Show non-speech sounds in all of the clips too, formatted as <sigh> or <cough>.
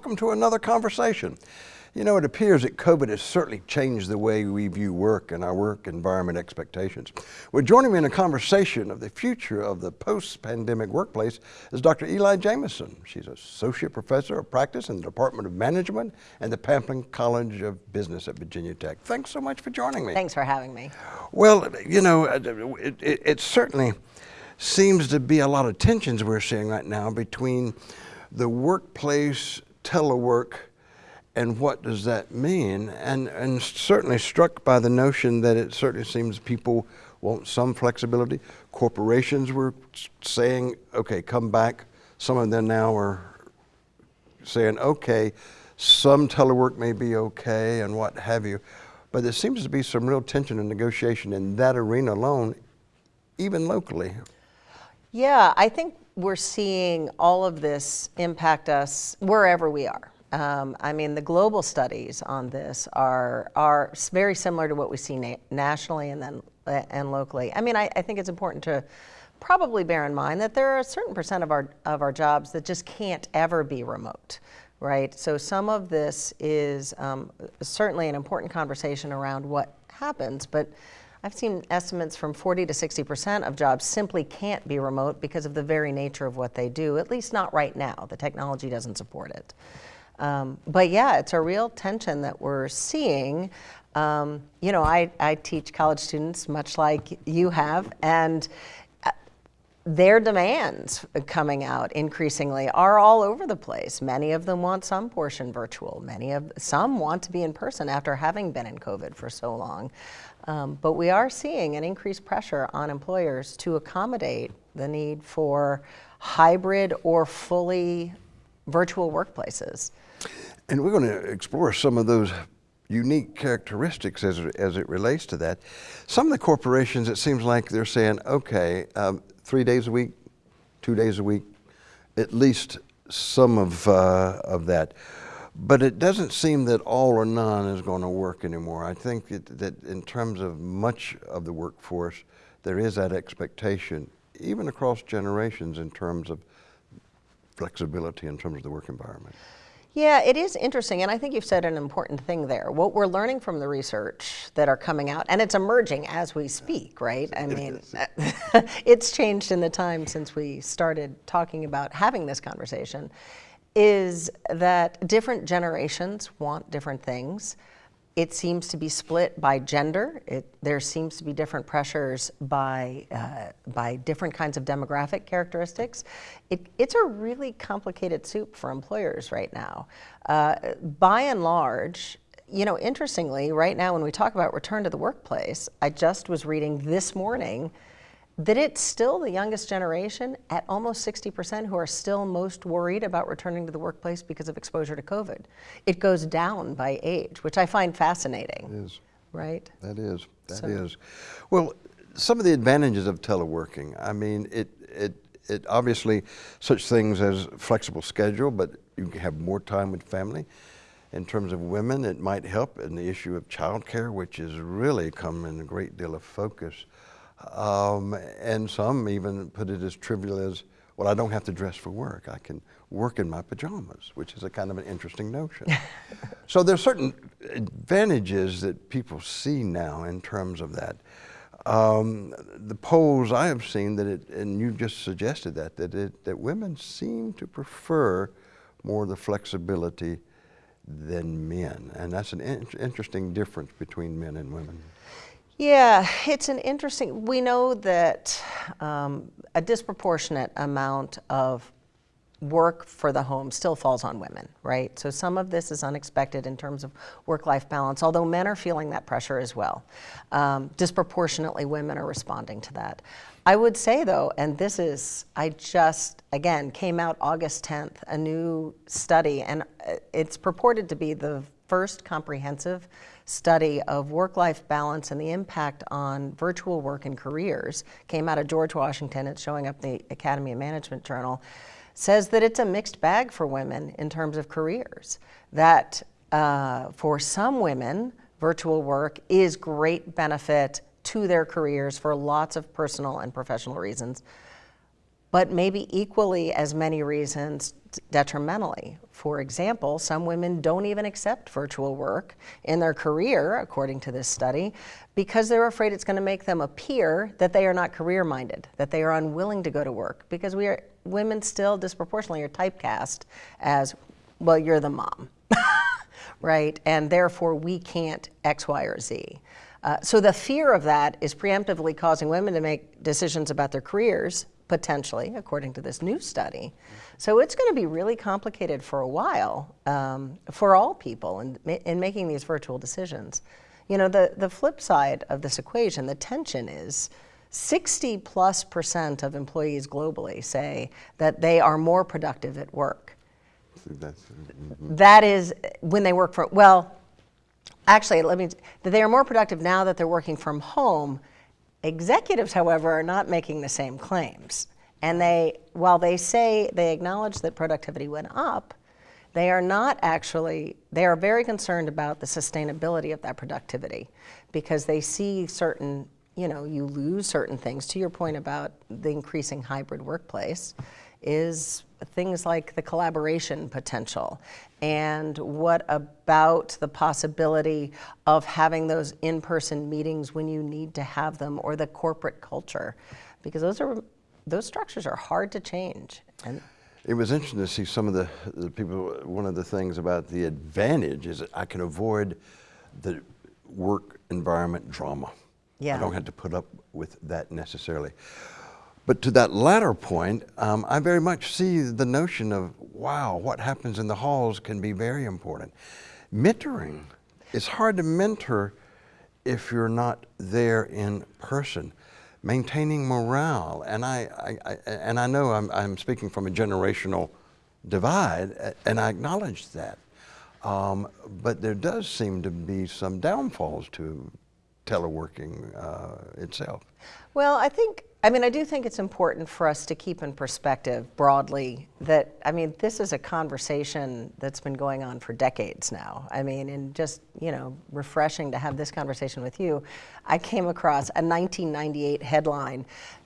welcome to another conversation. You know, it appears that COVID has certainly changed the way we view work and our work environment expectations. Well, joining me in a conversation of the future of the post-pandemic workplace is Dr. Eli Jamison. She's Associate Professor of Practice in the Department of Management and the Pamplin College of Business at Virginia Tech. Thanks so much for joining me. Thanks for having me. Well, you know, uh, it, it, it certainly seems to be a lot of tensions we're seeing right now between the workplace telework and what does that mean? And, and certainly struck by the notion that it certainly seems people want some flexibility. Corporations were saying, okay, come back. Some of them now are saying, okay, some telework may be okay and what have you. But there seems to be some real tension and negotiation in that arena alone, even locally. Yeah, I think we're seeing all of this impact us wherever we are. Um, I mean, the global studies on this are are very similar to what we see na nationally and then uh, and locally. I mean, I, I, think it's important to probably bear in mind that there are a certain percent of our of our jobs that just can't ever be remote, right? So some of this is um, certainly an important conversation around what happens, but I've seen estimates from 40 to 60% of jobs simply can't be remote because of the very nature of what they do, at least not right now. The technology doesn't support it. Um, but yeah, it's a real tension that we're seeing. Um, you know, I, I teach college students much like you have, and uh, their demands coming out increasingly are all over the place. Many of them want some portion virtual. Many of some want to be in person after having been in COVID for so long. Um, but we are seeing an increased pressure on employers to accommodate the need for hybrid or fully virtual workplaces. And we're going to explore some of those unique characteristics as, as it relates to that. Some of the corporations, it seems like they're saying, okay, um, three days a week, two days a week, at least some of, uh, of that. But it doesn't seem that all or none is going to work anymore. I think that, that in terms of much of the workforce, there is that expectation, even across generations in terms of flexibility in terms of the work environment. Yeah, it is interesting, and I think you've said an important thing there. What we're learning from the research that are coming out, and it's emerging as we speak, right? I mean, <laughs> it's changed in the time since we started talking about having this conversation, is that different generations want different things. It seems to be split by gender. It, there seems to be different pressures by, uh, by different kinds of demographic characteristics. It, it's a really complicated soup for employers right now. Uh, by and large, you know, interestingly, right now when we talk about return to the workplace, I just was reading this morning that it's still the youngest generation at almost 60% who are still most worried about returning to the workplace because of exposure to COVID. It goes down by age, which I find fascinating. It is. Right? That is, That so. is. Well, some of the advantages of teleworking, I mean, it, it, it obviously such things as flexible schedule, but you have more time with family. In terms of women, it might help in the issue of childcare, which has really come in a great deal of focus. Um, and some even put it as trivial as, well, I don't have to dress for work. I can work in my pajamas, which is a kind of an interesting notion. <laughs> so there's certain advantages that people see now in terms of that. Um, the polls I have seen that it, and you just suggested that, that, it, that women seem to prefer more the flexibility than men. And that's an in interesting difference between men and women. Yeah, it's an interesting, we know that um, a disproportionate amount of work for the home still falls on women, right? So some of this is unexpected in terms of work-life balance, although men are feeling that pressure as well. Um, disproportionately, women are responding to that. I would say though, and this is, I just, again, came out August 10th, a new study, and uh, it's purported to be the first comprehensive study of work-life balance and the impact on virtual work and careers, came out of George Washington, it's showing up in the Academy of Management Journal, says that it's a mixed bag for women in terms of careers. That uh, for some women, virtual work is great benefit to their careers for lots of personal and professional reasons. but maybe equally as many reasons detrimentally. For example, some women don't even accept virtual work in their career, according to this study, because they're afraid it's going to make them appear that they are not career minded, that they are unwilling to go to work, because we are women still disproportionately are typecast as, well, you're the mom, <laughs> right? And therefore we can't X, Y, or Z. Uh, so the fear of that is preemptively causing women to make decisions about their careers potentially, according to this new study. So it's going to be really complicated for a while um, for all people in, in making these virtual decisions. You know, the, the flip side of this equation, the tension is 60 plus percent of employees globally say that they are more productive at work. That's, mm -hmm. That is when they work for, well, actually, let me, that they are more productive now that they're working from home Executives, however, are not making the same claims. And they, while they say they acknowledge that productivity went up, they are not actually, they are very concerned about the sustainability of that productivity because they see certain, you know, you lose certain things. To your point about the increasing hybrid workplace, is things like the collaboration potential and what about the possibility of having those in-person meetings when you need to have them or the corporate culture because those are those structures are hard to change and it was interesting to see some of the, the people one of the things about the advantage is that I can avoid the work environment drama yeah. I don't have to put up with that necessarily but to that latter point, um, I very much see the notion of, wow, what happens in the halls can be very important. Mentoring, it's hard to mentor if you're not there in person. Maintaining morale, and I, I, I and I know I'm, I'm, speaking from a generational divide, and I acknowledge that. Um, but there does seem to be some downfalls to teleworking uh, itself. Well, I think I mean, I do think it's important for us to keep in perspective broadly that, I mean, this is a conversation that's been going on for decades now. I mean, and just, you know, refreshing to have this conversation with you, I came across a 1998 headline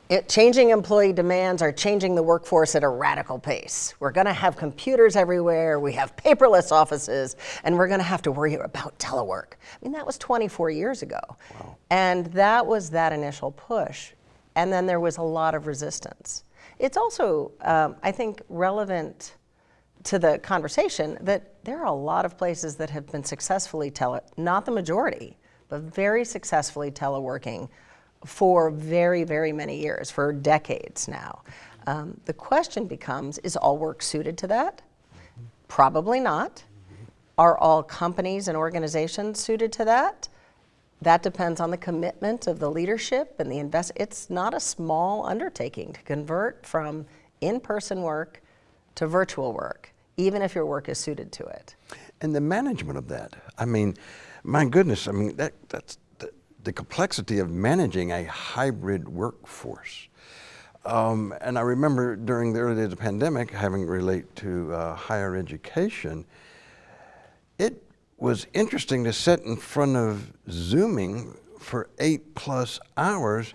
it, changing employee demands are changing the workforce at a radical pace. We're going to have computers everywhere, we have paperless offices, and we're going to have to worry about telework. I mean, that was 24 years ago. Wow. And that was that initial push and then there was a lot of resistance. It's also, um, I think, relevant to the conversation that there are a lot of places that have been successfully tele, not the majority, but very successfully teleworking for very, very many years, for decades now. Um, the question becomes, is all work suited to that? Probably not. Are all companies and organizations suited to that? That depends on the commitment of the leadership and the invest. It's not a small undertaking to convert from in-person work to virtual work, even if your work is suited to it. And the management of that. I mean, my goodness, I mean, that, that's the, complexity of managing a hybrid workforce. Um, and I remember during the early days of the pandemic, having relate to uh, higher education, it was interesting to sit in front of Zooming for eight plus hours,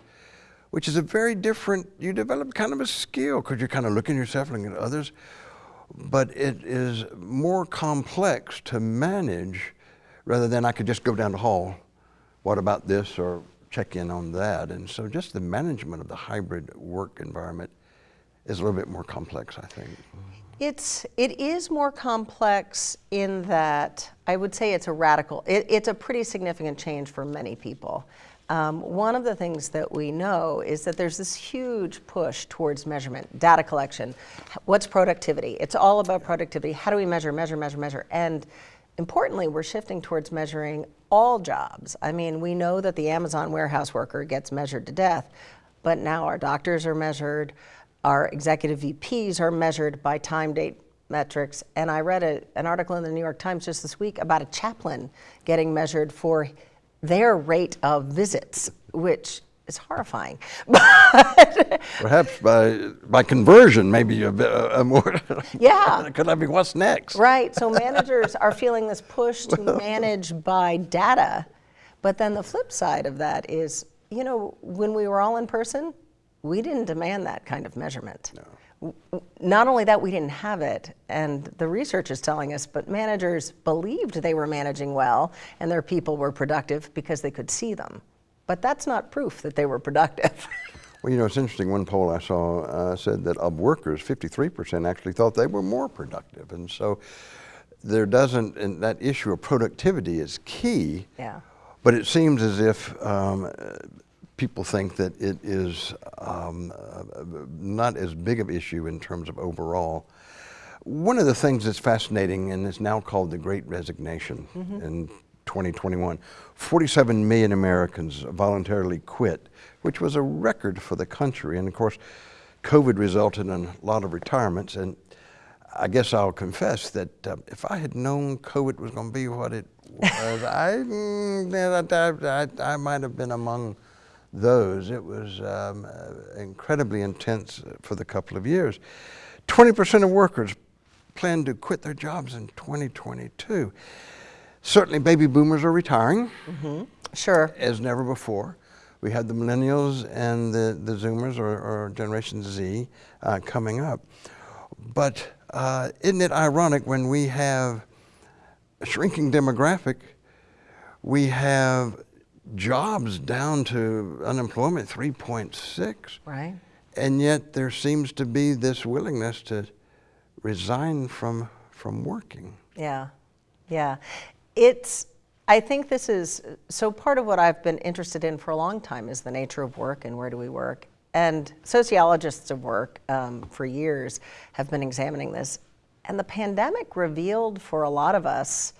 which is a very different, you develop kind of a skill because you're kind of looking at yourself, looking at others, but it is more complex to manage rather than I could just go down the hall, what about this, or check in on that. And so just the management of the hybrid work environment is a little bit more complex, I think. It's, it is more complex in that I would say it's a radical, it, it's a pretty significant change for many people. Um, one of the things that we know is that there's this huge push towards measurement, data collection. What's productivity? It's all about productivity. How do we measure, measure, measure, measure? And importantly, we're shifting towards measuring all jobs. I mean, we know that the Amazon warehouse worker gets measured to death, but now our doctors are measured, our executive VPs are measured by time date metrics. And I read a, an article in the New York Times just this week about a chaplain getting measured for their rate of visits, which is horrifying. <laughs> Perhaps by by conversion, maybe a bit a more. <laughs> Yeah. <laughs> could I be what's next? Right. So managers are feeling this push to manage by data, but then the flip side of that is, you know, when we were all in person, we didn't demand that kind of measurement. No. Not only that, we didn't have it, and the research is telling us, but managers believed they were managing well and their people were productive because they could see them. But that's not proof that they were productive. <laughs> Well, you know, it's interesting. One poll I saw uh, said that of workers, 53% actually thought they were more productive. And so there doesn't, and that issue of productivity is key. Yeah. But it seems as if um, people think that it is um, not as big of an issue in terms of overall. One of the things that's fascinating and is now called the Great Resignation mm -hmm. in 2021, 47 million Americans voluntarily quit, which was a record for the country. And of course, COVID resulted in a lot of retirements. And I guess I'll confess that uh, if I had known COVID was going to be what it was, <laughs> I, mm, I, I, I, might have been among those. It was um, uh, incredibly intense for the couple of years. 20% of workers plan to quit their jobs in 2022. Certainly baby boomers are retiring. Mm -hmm. Sure. As never before. We had the millennials and the, the Zoomers or, or Generation Z uh, coming up. But uh, isn't it ironic when we have a shrinking demographic, we have jobs down to unemployment 3.6. Right. And yet there seems to be this willingness to resign from from working. Yeah. Yeah. It's I think this is so part of what I've been interested in for a long time is the nature of work and where do we work. And sociologists of work um, for years have been examining this. And the pandemic revealed for a lot of us,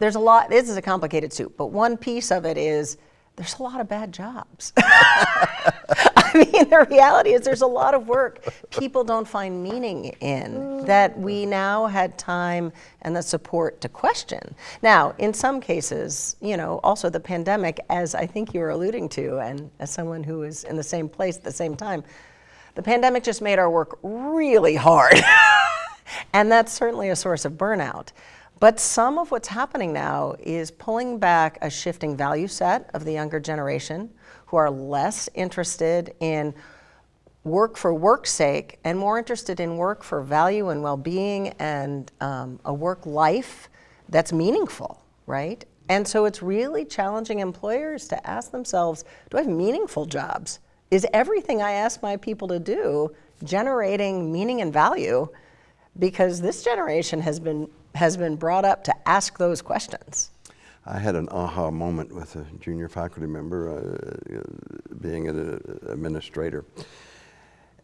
there's a lot, this is a complicated soup, but one piece of it is there's a lot of bad jobs. <laughs> <laughs> I mean, the reality is there's a lot of work people don't find meaning in that we now had time and the support to question. Now, in some cases, you know, also the pandemic, as I think you were alluding to, and as someone who was in the same place at the same time, the pandemic just made our work really hard. <laughs> and that's certainly a source of burnout. But some of what's happening now is pulling back a shifting value set of the younger generation who are less interested in work for work's sake and more interested in work for value and well-being and um, a work life that's meaningful, right? And so it's really challenging employers to ask themselves, do I have meaningful jobs? Is everything I ask my people to do generating meaning and value? Because this generation has been has been brought up to ask those questions. I had an aha moment with a junior faculty member, uh, being an administrator.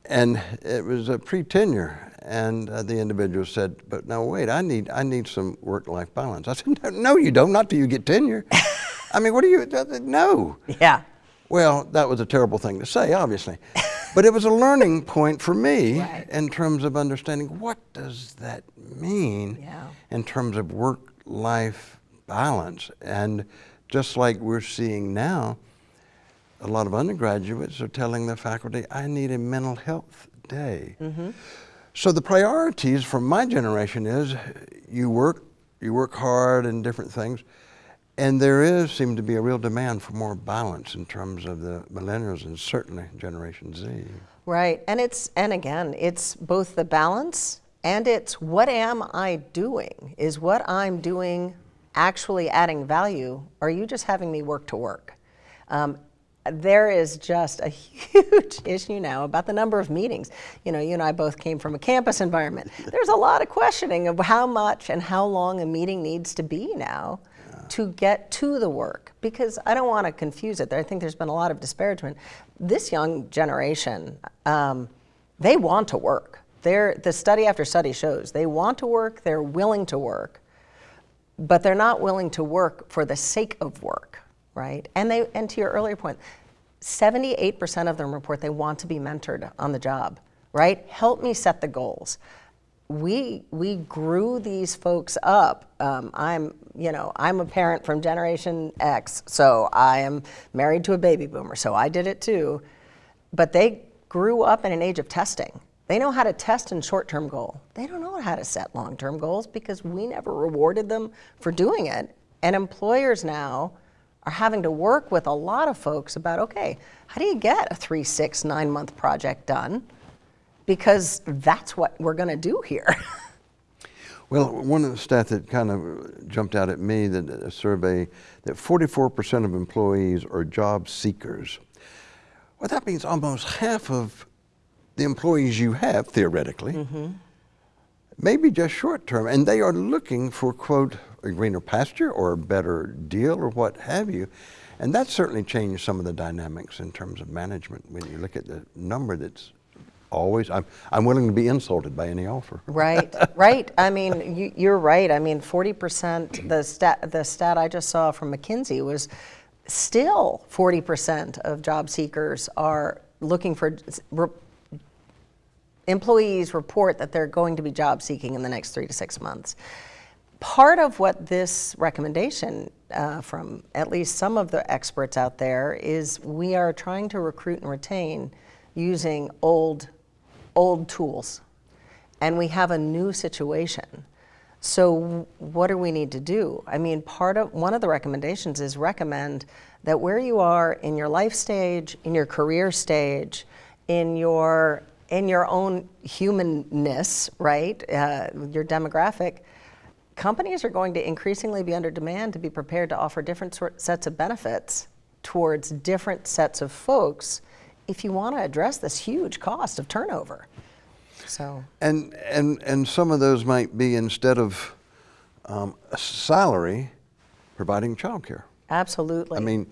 And it was a pre-tenure, and uh, the individual said, but now wait, I need, I need some work-life balance. I said, no, you don't, not till you get tenure. <laughs> I mean, what are you, no. Yeah. Well, that was a terrible thing to say, obviously. <laughs> but it was a learning point for me right. in terms of understanding what does that mean yeah. in terms of work-life balance. And just like we're seeing now, a lot of undergraduates are telling the faculty, I need a mental health day. Mm -hmm. So the priorities from my generation is you work, you work hard and different things, and there is, seem to be a real demand for more balance in terms of the millennials and certainly Generation Z. Right, and it's, and again, it's both the balance and it's what am I doing? Is what I'm doing actually adding value? Or are you just having me work to work? Um, there is just a <laughs> huge issue now about the number of meetings. You know, you and I both came from a campus environment. There's a lot of questioning of how much and how long a meeting needs to be now to get to the work because I don't want to confuse it. I think there's been a lot of disparagement. This young generation, um, they want to work. They're, the study after study shows they want to work, they're willing to work, but they're not willing to work for the sake of work, right? And, they, and to your earlier point, 78% of them report they want to be mentored on the job, right? Help me set the goals we we grew these folks up. Um, I'm you know I'm a parent from Generation X, so I am married to a baby boomer, so I did it too. But they grew up in an age of testing. They know how to test and short-term goal. They don't know how to set long-term goals because we never rewarded them for doing it. And employers now are having to work with a lot of folks about okay, how do you get a three, six, nine month project done? Because that's what we're going to do here. <laughs> Well, one of the stats that kind of jumped out at me that a survey that 44% of employees are job seekers. Well, that means almost half of the employees you have theoretically, mm-hmm. maybe just short term, and they are looking for quote a greener pasture or a better deal or what have you. And that certainly changed some of the dynamics in terms of management when you look at the number that's always I'm, I'm willing to be insulted by any offer right <laughs> right i mean you, are right i mean 40% the stat the stat i just saw from mckinsey was still 40% of job seekers are looking for re, employees report that they're going to be job seeking in the next three to six months. Part of what this recommendation uh, from at least some of the experts out there is we are trying to recruit and retain using old old tools. And we have a new situation. So what do we need to do? I mean part of one of the recommendations is recommend that where you are in your life stage in your career stage in your in your own humanness right uh, your demographic companies are going to increasingly be under demand to be prepared to offer different sort, sets of benefits towards different sets of folks if you want to address this huge cost of turnover. So and and and some of those might be instead of um, a salary, providing childcare. Absolutely. I mean,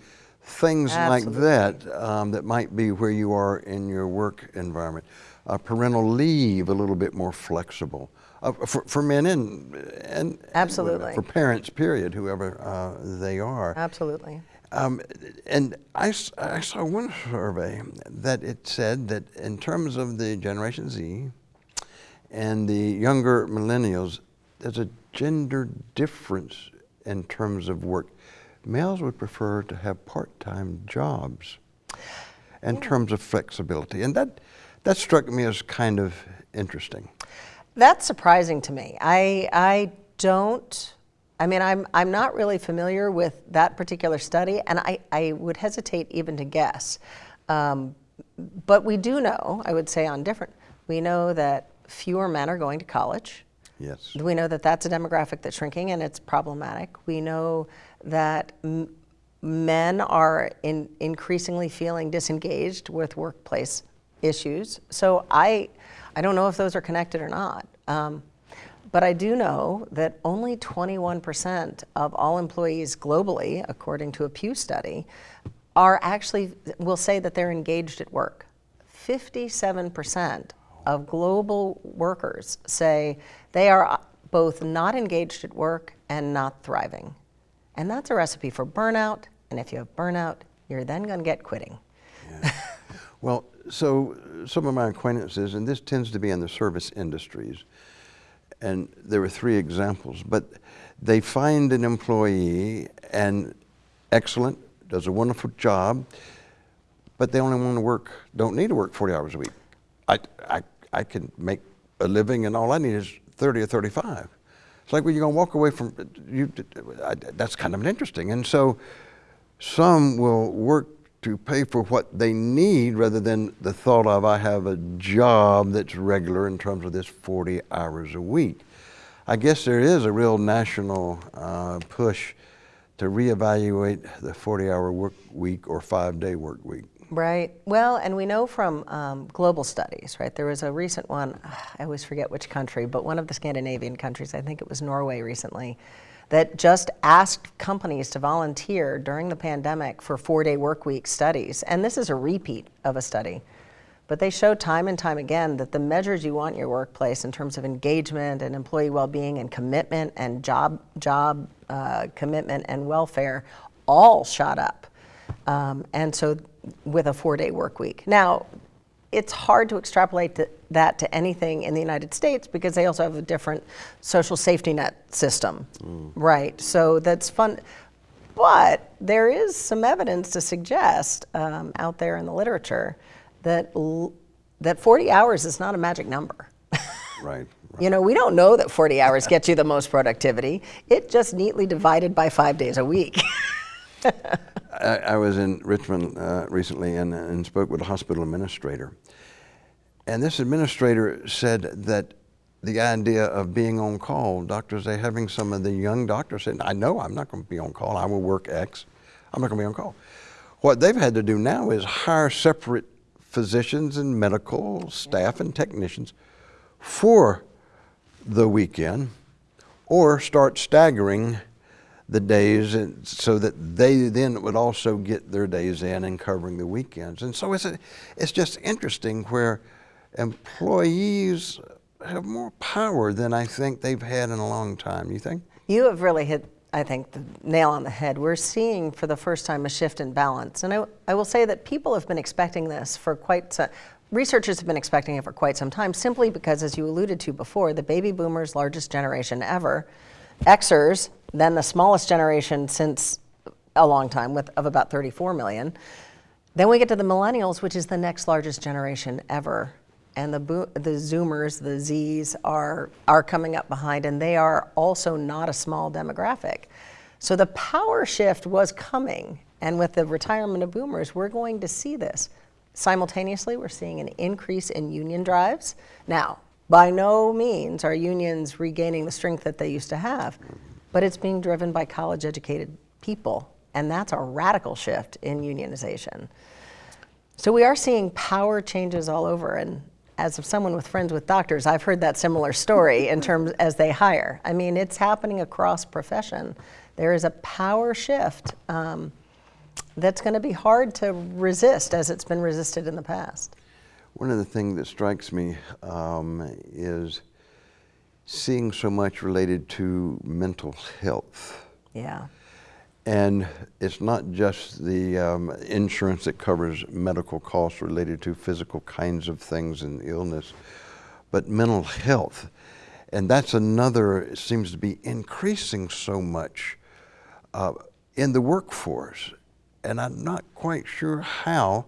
things Absolutely. like that um, that might be where you are in your work environment. Uh, parental leave a little bit more flexible. Uh, for, for men and, and absolutely. For parents period whoever uh, they are. Absolutely. Um, and I, I saw one survey that it said that in terms of the generation z and the younger millennials there's a gender difference in terms of work males would prefer to have part-time jobs in yeah. terms of flexibility and that that struck me as kind of interesting that's surprising to me. I, I don't, I mean, I'm, I'm not really familiar with that particular study, and I, I would hesitate even to guess. Um, but we do know, I would say on different, we know that fewer men are going to college. Yes. We know that that's a demographic that's shrinking and it's problematic. We know that men are in, increasingly feeling disengaged with workplace issues. So I, I don't know if those are connected or not. Um, but I do know that only 21% of all employees globally, according to a Pew study, are actually, will say that they're engaged at work. 57% of global workers say they are both not engaged at work and not thriving. And that's a recipe for burnout. And if you have burnout, you're then going to get quitting. Yeah. <laughs> well, so some of my acquaintances, and this tends to be in the service industries, and there were three examples, but they find an employee and excellent, does a wonderful job, but they only want to work, don't need to work 40 hours a week. I, I, I can make a living and all I need is 30 or 35. It's like when you're going to walk away from, you, that's kind of interesting. And so some will work to pay for what they need rather than the thought of I have a job that's regular in terms of this 40 hours a week. I guess there is a real national uh, push to reevaluate the 40 hour work week or five day work week. Right. Well, and we know from um, global studies, right? There was a recent one, I always forget which country, but one of the Scandinavian countries, I think it was Norway recently, that just asked companies to volunteer during the pandemic for four-day work week studies. And this is a repeat of a study. But they show time and time again that the measures you want in your workplace in terms of engagement and employee well-being and commitment and job, job uh, commitment and welfare all shot up. Um, and so with a four-day work week. Now, it's hard to extrapolate to, that to anything in the United States because they also have a different social safety net system, mm. right? So that's fun. But there is some evidence to suggest um, out there in the literature that that 40 hours is not a magic number. <laughs> right. Right. You know, we don't know that 40 hours gets you the most productivity. It just neatly divided by five days a week. <laughs> I, I was in Richmond uh, recently and, and spoke with a hospital administrator. And this administrator said that the idea of being on call, doctors, they having some of the young doctors saying, I know I'm not going to be on call. I will work X. I'm not going to be on call. What they've had to do now is hire separate physicians and medical staff and technicians for the weekend or start staggering the days and so that they then would also get their days in and covering the weekends. And so it's, a, it's just interesting where employees have more power than I think they've had in a long time. You think? You have really hit, I think, the nail on the head. We're seeing for the first time a shift in balance. And I, I will say that people have been expecting this for quite some, researchers have been expecting it for quite some time simply because, as you alluded to before, the baby boomers, largest generation ever, Xers, then the smallest generation since a long time with, of about 34 million. Then we get to the millennials, which is the next largest generation ever and the, the Zoomers, the Zs, are, are coming up behind, and they are also not a small demographic. So the power shift was coming, and with the retirement of boomers, we're going to see this. Simultaneously, we're seeing an increase in union drives. Now, by no means are unions regaining the strength that they used to have, but it's being driven by college educated people, and that's a radical shift in unionization. So we are seeing power changes all over, and as of someone with friends with doctors, I've heard that similar story <laughs> in terms as they hire. I mean, it's happening across profession. There is a power shift um, that's going to be hard to resist as it's been resisted in the past. One of the things that strikes me um, is seeing so much related to mental health. Yeah. And it's not just the um, insurance that covers medical costs related to physical kinds of things and illness, but mental health. And that's another, seems to be increasing so much uh, in the workforce. And I'm not quite sure how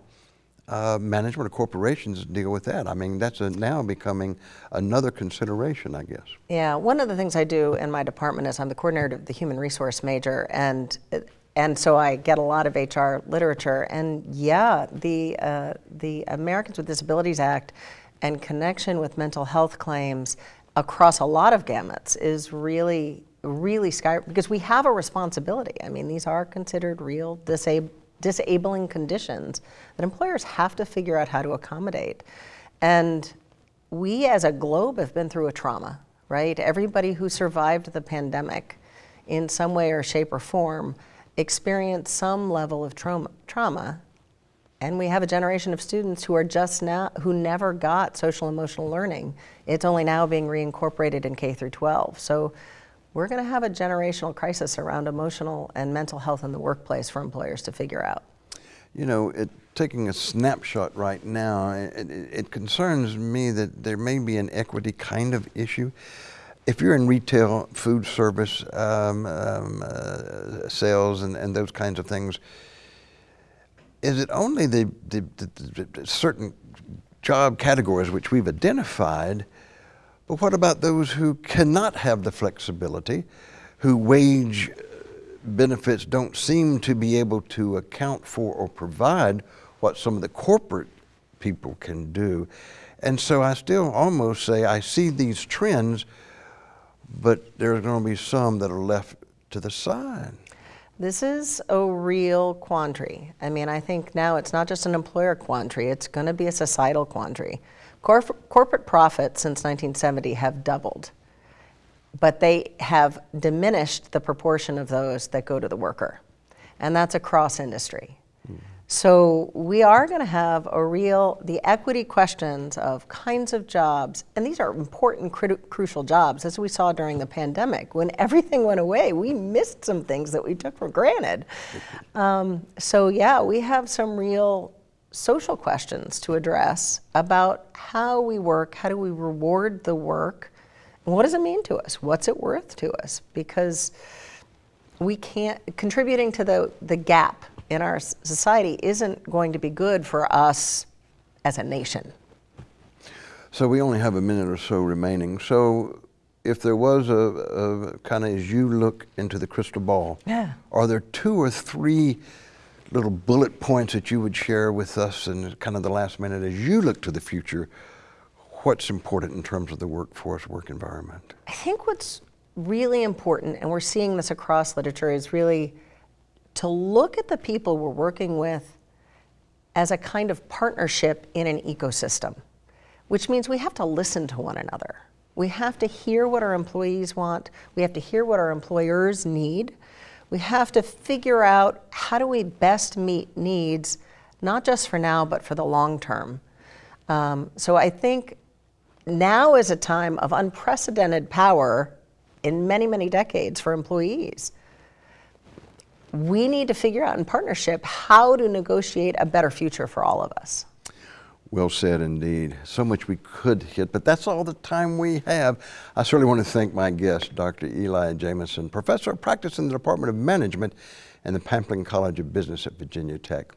uh, management of corporations deal with that. I mean, that's now becoming another consideration, I guess. Yeah, one of the things I do in my department is I'm the coordinator of the human resource major, and and so I get a lot of HR literature. And yeah, the uh, the Americans with Disabilities Act and connection with mental health claims across a lot of gamuts is really really sky because we have a responsibility. I mean, these are considered real disabled disabling conditions that employers have to figure out how to accommodate. And we as a globe have been through a trauma, right? Everybody who survived the pandemic in some way or shape or form experienced some level of trauma, trauma and we have a generation of students who are just now who never got social emotional learning it's only now being reincorporated in k through 12 so we're going to have a generational crisis around emotional and mental health in the workplace for employers to figure out. You know, it, taking a snapshot right now, it, it, it, concerns me that there may be an equity kind of issue. If you're in retail, food service, um, um, uh, sales, and, and those kinds of things, is it only the, the, the, the certain job categories which we've identified but what about those who cannot have the flexibility, who wage uh, benefits don't seem to be able to account for or provide what some of the corporate people can do? And so I still almost say I see these trends, but there's going to be some that are left to the side. This is a real quandary. I mean, I think now it's not just an employer quandary, it's going to be a societal quandary. Corp corporate profits since 1970 have doubled, but they have diminished the proportion of those that go to the worker. And that's across industry. Mm. So we are going to have a real, the equity questions of kinds of jobs, and these are important, crucial jobs, as we saw during the pandemic. When everything went away, we missed some things that we took for granted. Um, so yeah, we have some real social questions to address about how we work, how do we reward the work, and what does it mean to us? What's it worth to us? Because we can't, contributing to the, the gap in our society isn't going to be good for us as a nation. So we only have a minute or so remaining. So if there was a, a kind of as you look into the crystal ball, Yeah. are there two or three little bullet points that you would share with us in kind of the last minute as you look to the future? What's important in terms of the workforce, work environment? I think what's really important, and we're seeing this across literature, is really to look at the people we're working with as a kind of partnership in an ecosystem, which means we have to listen to one another. We have to hear what our employees want. We have to hear what our employers need. We have to figure out how do we best meet needs, not just for now, but for the long term. Um, so I think now is a time of unprecedented power in many, many decades for employees. We need to figure out in partnership how to negotiate a better future for all of us. Well said indeed. So much we could hit, but that's all the time we have. I certainly want to thank my guest, Dr. Eli Jamison, professor of practice in the Department of Management and the Pamplin College of Business at Virginia Tech.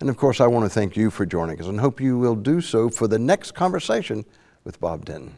And of course, I want to thank you for joining us and hope you will do so for the next conversation with Bob Denton.